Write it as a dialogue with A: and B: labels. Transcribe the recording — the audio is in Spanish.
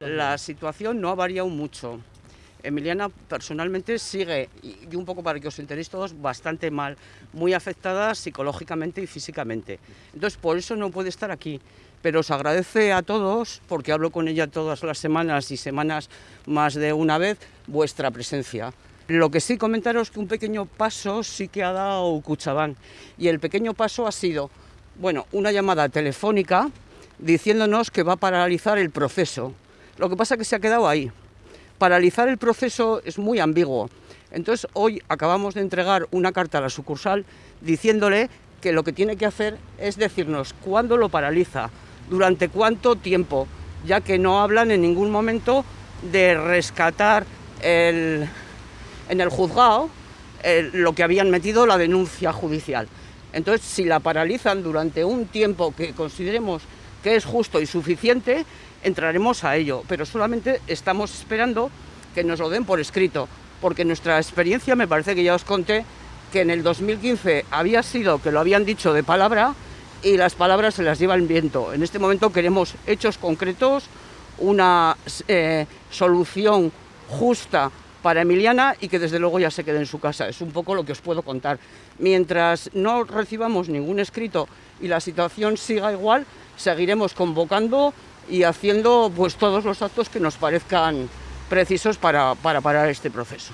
A: La situación no ha variado mucho. Emiliana personalmente sigue, y un poco para que os enteréis todos, bastante mal, muy afectada psicológicamente y físicamente. Entonces, por eso no puede estar aquí. Pero os agradece a todos, porque hablo con ella todas las semanas y semanas más de una vez, vuestra presencia. Lo que sí comentaros que un pequeño paso sí que ha dado Cuchabán. Y el pequeño paso ha sido, bueno, una llamada telefónica diciéndonos que va a paralizar el proceso. Lo que pasa es que se ha quedado ahí paralizar el proceso es muy ambiguo. Entonces hoy acabamos de entregar una carta a la sucursal diciéndole que lo que tiene que hacer es decirnos cuándo lo paraliza, durante cuánto tiempo, ya que no hablan en ningún momento de rescatar en el juzgado lo que habían metido la denuncia judicial. Entonces, si la paralizan durante un tiempo que consideremos que es justo y suficiente, entraremos a ello, pero solamente estamos esperando que nos lo den por escrito, porque nuestra experiencia, me parece que ya os conté, que en el 2015 había sido que lo habían dicho de palabra y las palabras se las lleva el viento. En este momento queremos hechos concretos, una eh, solución justa para Emiliana y que desde luego ya se quede en su casa. Es un poco lo que os puedo contar. Mientras no recibamos ningún escrito y la situación siga igual, seguiremos convocando y haciendo pues todos los actos que nos parezcan precisos para, para parar este proceso.